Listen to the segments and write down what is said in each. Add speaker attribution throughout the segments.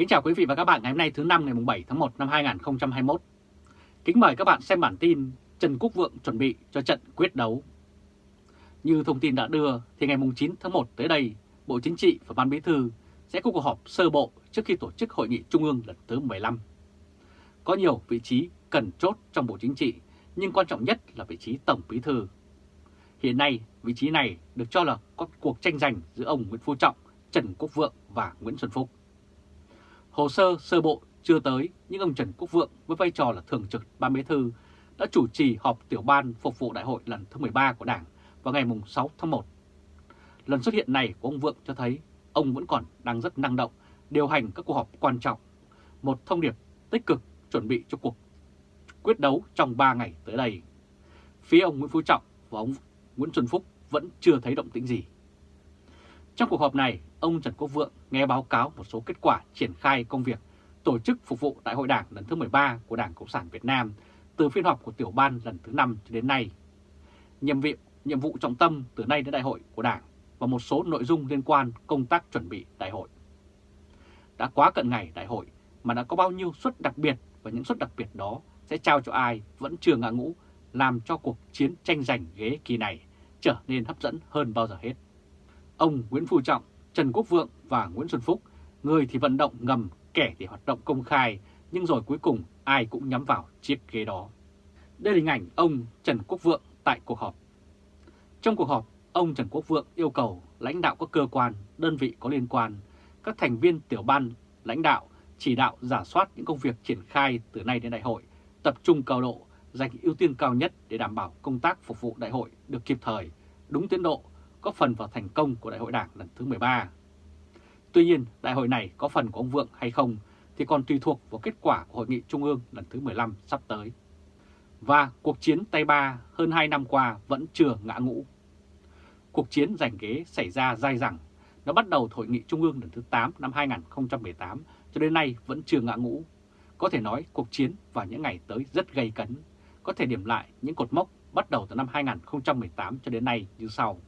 Speaker 1: Kính chào quý vị và các bạn ngày hôm nay thứ năm ngày 7 tháng 1 năm 2021. Kính mời các bạn xem bản tin Trần Quốc Vượng chuẩn bị cho trận quyết đấu. Như thông tin đã đưa thì ngày 9 tháng 1 tới đây, Bộ Chính trị và Ban Bí thư sẽ có cuộc họp sơ bộ trước khi tổ chức hội nghị trung ương lần thứ 15. Có nhiều vị trí cần chốt trong Bộ Chính trị, nhưng quan trọng nhất là vị trí Tổng Bí thư. Hiện nay, vị trí này được cho là có cuộc tranh giành giữa ông Nguyễn Phú Trọng, Trần Quốc Vượng và Nguyễn Xuân Phúc. Hồ sơ sơ bộ chưa tới, nhưng ông Trần Quốc Vượng với vai trò là thường trực ban bí thư đã chủ trì họp tiểu ban phục vụ đại hội lần thứ 13 của Đảng vào ngày 6 tháng 1. Lần xuất hiện này của ông Vượng cho thấy ông vẫn còn đang rất năng động điều hành các cuộc họp quan trọng, một thông điệp tích cực chuẩn bị cho cuộc quyết đấu trong 3 ngày tới đây. Phía ông Nguyễn Phú Trọng và ông Nguyễn Xuân Phúc vẫn chưa thấy động tĩnh gì. Trong cuộc họp này, ông Trần Quốc Vượng nghe báo cáo một số kết quả triển khai công việc tổ chức phục vụ Đại hội Đảng lần thứ 13 của Đảng Cộng sản Việt Nam từ phiên họp của tiểu ban lần thứ 5 cho đến nay. Nhiệm vụ, nhiệm vụ trọng tâm từ nay đến đại hội của Đảng và một số nội dung liên quan công tác chuẩn bị đại hội. Đã quá cận ngày đại hội mà đã có bao nhiêu suất đặc biệt và những suất đặc biệt đó sẽ trao cho ai vẫn chưa ngã ngũ làm cho cuộc chiến tranh giành ghế kỳ này trở nên hấp dẫn hơn bao giờ hết. Ông Nguyễn Phú Trọng, Trần Quốc Vượng và Nguyễn Xuân Phúc, người thì vận động ngầm, kẻ thì hoạt động công khai, nhưng rồi cuối cùng ai cũng nhắm vào chiếc ghế đó. Đây là hình ảnh ông Trần Quốc Vượng tại cuộc họp. Trong cuộc họp, ông Trần Quốc Vượng yêu cầu lãnh đạo các cơ quan, đơn vị có liên quan, các thành viên tiểu ban, lãnh đạo chỉ đạo giả soát những công việc triển khai từ nay đến đại hội, tập trung cao độ, dành ưu tiên cao nhất để đảm bảo công tác phục vụ đại hội được kịp thời, đúng tiến độ góp phần vào thành công của Đại hội Đảng lần thứ 13. Tuy nhiên, đại hội này có phần của ông Vượng hay không thì còn tùy thuộc vào kết quả của Hội nghị Trung ương lần thứ 15 sắp tới. Và cuộc chiến tay ba hơn 2 năm qua vẫn chưa ngã ngũ. Cuộc chiến giành ghế xảy ra dai dẳng. Nó bắt đầu Hội nghị Trung ương lần thứ 8 năm 2018 cho đến nay vẫn chưa ngã ngũ. Có thể nói cuộc chiến vào những ngày tới rất gây cấn. Có thể điểm lại những cột mốc bắt đầu từ năm 2018 cho đến nay như sau.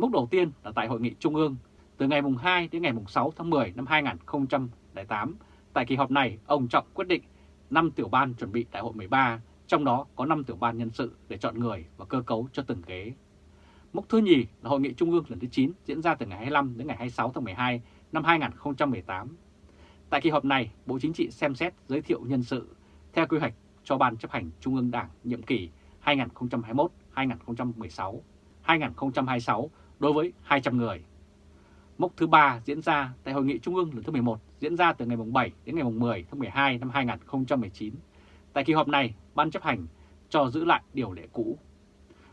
Speaker 1: Mốc đầu tiên là tại Hội nghị Trung ương từ ngày 2 đến ngày 6 tháng 10 năm 2008. Tại kỳ họp này, ông Trọng quyết định 5 tiểu ban chuẩn bị đại hội 13, trong đó có 5 tiểu ban nhân sự để chọn người và cơ cấu cho từng ghế. Mốc thứ nhì là Hội nghị Trung ương lần thứ 9 diễn ra từ ngày 25 đến ngày 26 tháng 12 năm 2018. Tại kỳ họp này, Bộ Chính trị xem xét giới thiệu nhân sự theo quy hoạch cho Ban chấp hành Trung ương Đảng nhiệm kỳ 2021-2016, 2026 đối với 200 người. Mốc thứ ba diễn ra tại Hội nghị Trung ương lần thứ 11 diễn ra từ ngày 7 đến ngày 10 tháng 12 năm 2019. Tại kỳ họp này, Ban chấp hành cho giữ lại điều lệ cũ.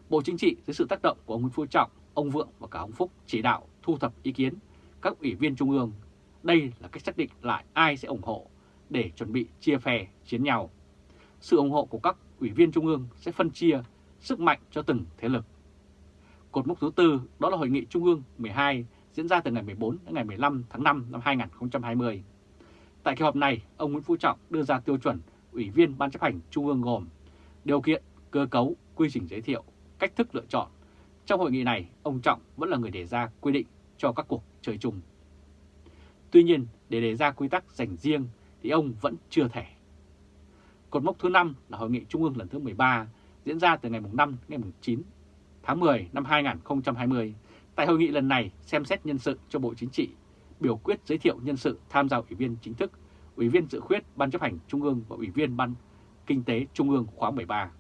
Speaker 1: Bộ Chính trị dưới sự tác động của ông Nguyễn Phú Trọng, ông Vượng và cả ông Phúc chỉ đạo thu thập ý kiến các ủy viên Trung ương. Đây là cách xác định lại ai sẽ ủng hộ để chuẩn bị chia phe chiến nhau. Sự ủng hộ của các ủy viên Trung ương sẽ phân chia sức mạnh cho từng thế lực. Cột mốc thứ tư đó là Hội nghị Trung ương 12 diễn ra từ ngày 14 đến ngày 15 tháng 5 năm 2020. Tại kỳ họp này, ông Nguyễn Phú Trọng đưa ra tiêu chuẩn Ủy viên Ban chấp hành Trung ương gồm điều kiện, cơ cấu, quy trình giới thiệu, cách thức lựa chọn. Trong hội nghị này, ông Trọng vẫn là người đề ra quy định cho các cuộc chơi chung. Tuy nhiên, để đề ra quy tắc dành riêng thì ông vẫn chưa thể. Cột mốc thứ 5 là Hội nghị Trung ương lần thứ 13 diễn ra từ ngày 5 đến ngày 9 tháng 10 năm 2020. Tại hội nghị lần này xem xét nhân sự cho Bộ Chính trị, biểu quyết giới thiệu nhân sự tham gia ủy viên chính thức, ủy viên dự khuyết Ban chấp hành Trung ương và ủy viên Ban Kinh tế Trung ương khóa 13.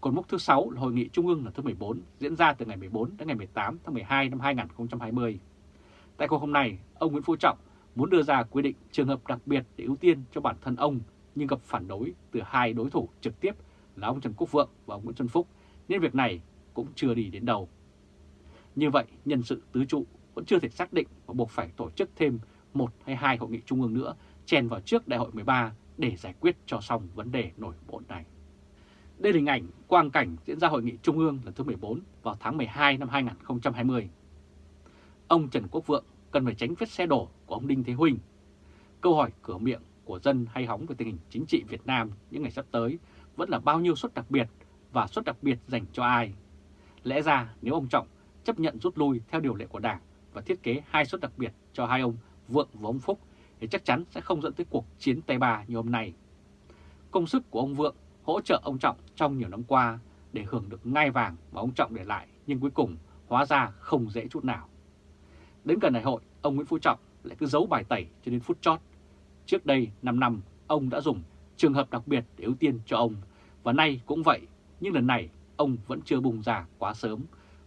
Speaker 1: Còn mốc thứ 6 là Hội nghị Trung ương lần thứ 14 diễn ra từ ngày 14 đến ngày 18 tháng 12 năm 2020. Tại cuộc họp này, ông Nguyễn Phú Trọng muốn đưa ra quy định trường hợp đặc biệt để ưu tiên cho bản thân ông nhưng gặp phản đối từ hai đối thủ trực tiếp là ông Trần Quốc Vượng và ông Nguyễn Xuân Phúc nên việc này cũng chưa đi đến đâu. Như vậy, nhân sự tứ trụ vẫn chưa thể xác định và buộc phải tổ chức thêm một hay hai hội nghị trung ương nữa chèn vào trước đại hội 13 để giải quyết cho xong vấn đề nổi bộn này. Đây là hình ảnh quang cảnh diễn ra hội nghị trung ương lần thứ 14 vào tháng 12 năm 2020. Ông Trần Quốc Vượng cần phải tránh vết xe đổ của ông Đinh Thế Huynh. Câu hỏi cửa miệng của dân hay hóng về tình hình chính trị Việt Nam những ngày sắp tới vẫn là bao nhiêu suất đặc biệt và suất đặc biệt dành cho ai. Lẽ ra nếu ông Trọng chấp nhận rút lui theo điều lệ của Đảng và thiết kế hai suất đặc biệt cho hai ông Vượng và ông Phúc thì chắc chắn sẽ không dẫn tới cuộc chiến Tây Ba như hôm nay. Công sức của ông Vượng hỗ trợ ông Trọng trong nhiều năm qua để hưởng được ngai vàng mà ông Trọng để lại nhưng cuối cùng hóa ra không dễ chút nào. Đến gần đại hội, ông Nguyễn Phú Trọng lại cứ giấu bài tẩy cho đến phút chót. Trước đây 5 năm, ông đã dùng trường hợp đặc biệt để ưu tiên cho ông, và nay cũng vậy, nhưng lần này ông vẫn chưa bùng ra quá sớm,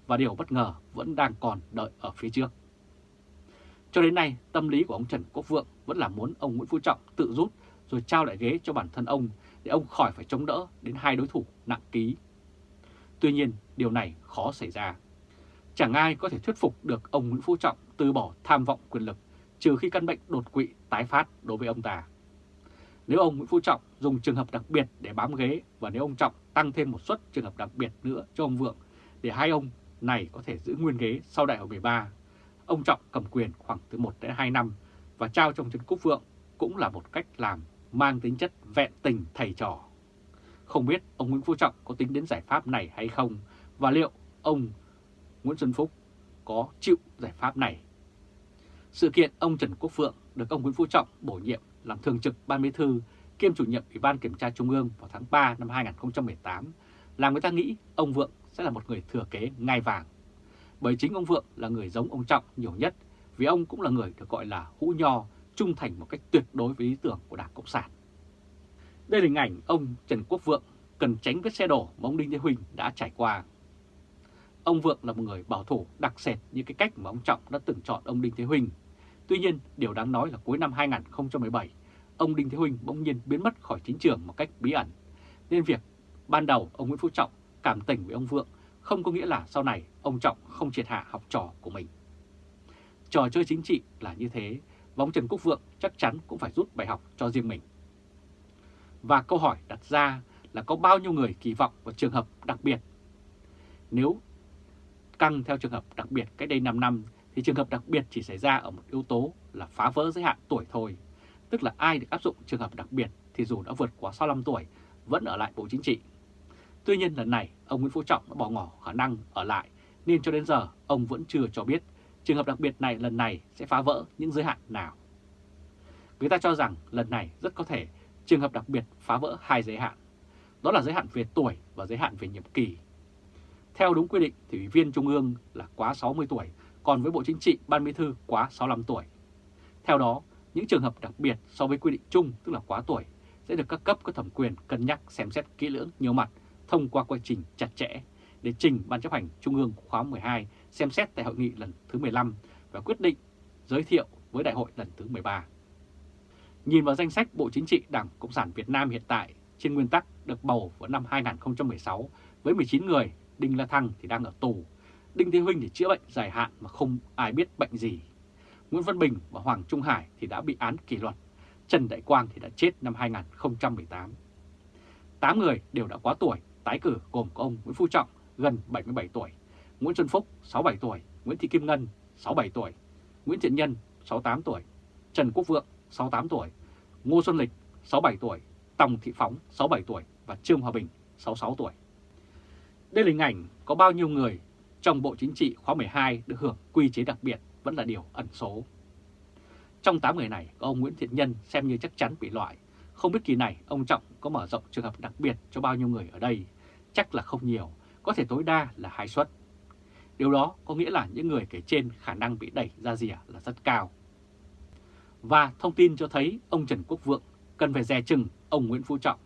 Speaker 1: và điều bất ngờ vẫn đang còn đợi ở phía trước. Cho đến nay, tâm lý của ông Trần Quốc Vượng vẫn là muốn ông Nguyễn Phú Trọng tự rút rồi trao lại ghế cho bản thân ông để ông khỏi phải chống đỡ đến hai đối thủ nặng ký. Tuy nhiên, điều này khó xảy ra. Chẳng ai có thể thuyết phục được ông Nguyễn Phú Trọng từ bỏ tham vọng quyền lực trừ khi căn bệnh đột quỵ tái phát đối với ông ta. Nếu ông Nguyễn Phú Trọng dùng trường hợp đặc biệt để bám ghế và nếu ông Trọng tăng thêm một suất trường hợp đặc biệt nữa cho ông Vượng để hai ông này có thể giữ nguyên ghế sau đại hội 13, ông Trọng cầm quyền khoảng từ 1 đến 2 năm và trao trong Trần Quốc Vượng cũng là một cách làm mang tính chất vẹn tình thầy trò. Không biết ông Nguyễn Phú Trọng có tính đến giải pháp này hay không và liệu ông Nguyễn Xuân Phúc có chịu giải pháp này. Sự kiện ông Trần Quốc Phượng được ông Nguyễn Phú Trọng bổ nhiệm làm thường trực ban bí thư, kiêm chủ nhiệm Ủy ban Kiểm tra Trung ương vào tháng 3 năm 2018 làm người ta nghĩ ông Vượng sẽ là một người thừa kế ngai vàng. Bởi chính ông Vượng là người giống ông Trọng nhiều nhất, vì ông cũng là người được gọi là hũ nho, trung thành một cách tuyệt đối với lý tưởng của Đảng Cộng sản. Đây là hình ảnh ông Trần Quốc Vượng cần tránh vết xe đổ mà ông Đinh Thế Huỳnh đã trải qua. Ông Vượng là một người bảo thủ đặc sệt như cái cách mà ông Trọng đã từng chọn ông Đinh Thế Huỳnh. Tuy nhiên, điều đáng nói là cuối năm 2017, ông Đinh Thế huynh bỗng nhiên biến mất khỏi chính trường một cách bí ẩn. Nên việc ban đầu ông Nguyễn Phú Trọng cảm tình với ông Vượng không có nghĩa là sau này ông Trọng không triệt hạ học trò của mình. Trò chơi chính trị là như thế, và ông Trần Quốc Vượng chắc chắn cũng phải rút bài học cho riêng mình. Và câu hỏi đặt ra là có bao nhiêu người kỳ vọng vào trường hợp đặc biệt? Nếu căng theo trường hợp đặc biệt cách đây 5 năm thì trường hợp đặc biệt chỉ xảy ra ở một yếu tố là phá vỡ giới hạn tuổi thôi. Tức là ai được áp dụng trường hợp đặc biệt thì dù đã vượt quá 65 tuổi vẫn ở lại Bộ Chính trị. Tuy nhiên lần này ông Nguyễn Phú Trọng đã bỏ ngỏ khả năng ở lại nên cho đến giờ ông vẫn chưa cho biết trường hợp đặc biệt này lần này sẽ phá vỡ những giới hạn nào. Người ta cho rằng lần này rất có thể trường hợp đặc biệt phá vỡ hai giới hạn. Đó là giới hạn về tuổi và giới hạn về nhiệm kỳ. Theo đúng quy định thì Ủy viên Trung ương là quá 60 tuổi, còn với Bộ Chính trị Ban Bí thư quá 65 tuổi. Theo đó, những trường hợp đặc biệt so với quy định chung tức là quá tuổi sẽ được các cấp có thẩm quyền cân nhắc xem xét kỹ lưỡng nhiều mặt thông qua quá trình chặt chẽ để trình Ban chấp hành Trung ương khóa 12 xem xét tại hội nghị lần thứ 15 và quyết định giới thiệu với đại hội lần thứ 13. Nhìn vào danh sách Bộ Chính trị Đảng Cộng sản Việt Nam hiện tại, trên nguyên tắc được bầu vào năm 2016 với 19 người, Đinh La Thăng thì đang ở tù, Đinh Thế Huynh thì chữa bệnh dài hạn mà không ai biết bệnh gì. Nguyễn Văn Bình và Hoàng Trung Hải thì đã bị án kỷ luật, Trần Đại Quang thì đã chết năm 2018. 8 người đều đã quá tuổi, tái cử gồm có ông Nguyễn Phú Trọng gần 77 tuổi, Nguyễn Xuân Phúc 67 tuổi, Nguyễn Thị Kim Ngân 67 tuổi, Nguyễn Thiện Nhân 68 tuổi, Trần Quốc Vượng 68 tuổi, Ngô Xuân Lịch 67 tuổi, Tòng Thị Phóng 67 tuổi và Trương Hòa Bình 66 tuổi. Đây là hình ảnh có bao nhiêu người trong Bộ Chính trị khóa 12 được hưởng quy chế đặc biệt vẫn là điều ẩn số. Trong 8 người này, có ông Nguyễn Thiện Nhân xem như chắc chắn bị loại. Không biết kỳ này ông Trọng có mở rộng trường hợp đặc biệt cho bao nhiêu người ở đây. Chắc là không nhiều, có thể tối đa là hai suất. Điều đó có nghĩa là những người kể trên khả năng bị đẩy ra rìa là rất cao. Và thông tin cho thấy ông Trần Quốc Vượng cần phải dè chừng ông Nguyễn Phú Trọng.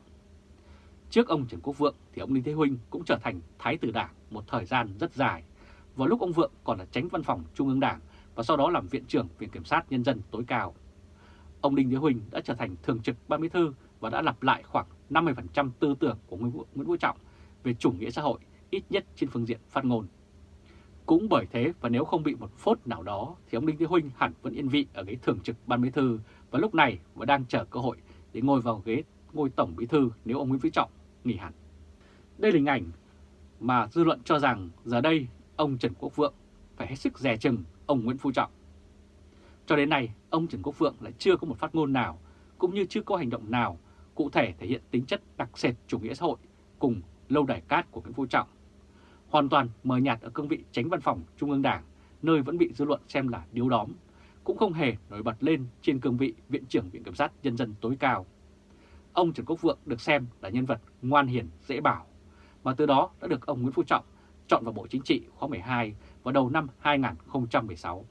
Speaker 1: Trước ông Trần Quốc Vượng thì ông Đinh Thế Huynh cũng trở thành thái tử đảng một thời gian rất dài. Vào lúc ông Vượng còn là tránh văn phòng Trung ương Đảng và sau đó làm viện trưởng Viện Kiểm sát Nhân dân tối cao. Ông Đinh Thế Huynh đã trở thành thường trực ban bí thư và đã lặp lại khoảng 50% tư tưởng của Nguyễn Vũ Trọng về chủ nghĩa xã hội, ít nhất trên phương diện phát ngôn. Cũng bởi thế và nếu không bị một phốt nào đó thì ông Đinh Thế Huynh hẳn vẫn yên vị ở ghế thường trực ban bí thư và lúc này vẫn đang chờ cơ hội để ngồi vào ghế ngôi tổng bí thư nếu ông Nguyễn Phú Trọng nghỉ hẳn. Đây là hình ảnh mà dư luận cho rằng giờ đây ông Trần Quốc Vượng phải hết sức dè chừng ông Nguyễn Phú Trọng. Cho đến nay, ông Trần Quốc Vượng lại chưa có một phát ngôn nào, cũng như chưa có hành động nào cụ thể thể hiện tính chất đặc sệt chủ nghĩa xã hội cùng lâu đài cát của Nguyễn Phú Trọng. Hoàn toàn mờ nhạt ở cương vị tránh văn phòng Trung ương Đảng, nơi vẫn bị dư luận xem là điếu đóm, cũng không hề nổi bật lên trên cương vị Viện trưởng Viện Kiểm sát Nhân dân tối cao. Ông Trần Quốc Vượng được xem là nhân vật ngoan hiền, dễ bảo, mà từ đó đã được ông Nguyễn Phú Trọng chọn vào Bộ Chính trị khóa 12 vào đầu năm 2016.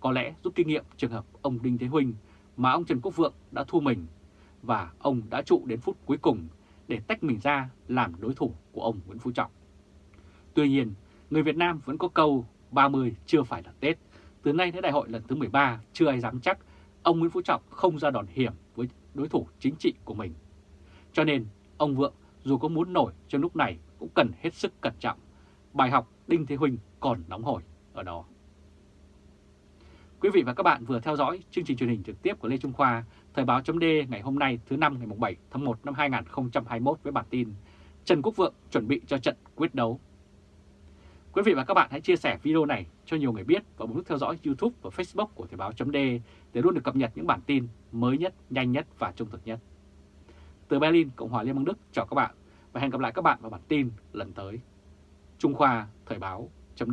Speaker 1: Có lẽ rút kinh nghiệm trường hợp ông Đinh Thế Huynh mà ông Trần Quốc Vượng đã thua mình và ông đã trụ đến phút cuối cùng để tách mình ra làm đối thủ của ông Nguyễn Phú Trọng. Tuy nhiên, người Việt Nam vẫn có câu 30 chưa phải là Tết. Từ nay đến đại hội lần thứ 13 chưa ai dám chắc ông Nguyễn Phú Trọng không ra đòn hiểm với đối thủ chính trị của mình. Cho nên ông Vượng dù có muốn nổi trong lúc này cũng cần hết sức cẩn trọng. Bài học Đinh Thế Huynh còn nóng hổi ở đó. Quý vị và các bạn vừa theo dõi chương trình truyền hình trực tiếp của Lê Trung Khoa, Thời báo chấm ngày hôm nay thứ năm ngày 7 tháng 1 năm 2021 với bản tin Trần Quốc Vượng chuẩn bị cho trận quyết đấu. Quý vị và các bạn hãy chia sẻ video này cho nhiều người biết và bấm nút theo dõi YouTube và Facebook của Thời báo chấm để luôn được cập nhật những bản tin mới nhất, nhanh nhất và trung thực nhất. Từ Berlin, Cộng hòa Liên bang Đức chào các bạn và hẹn gặp lại các bạn vào bản tin lần tới. Trung Khoa Thời báo chấm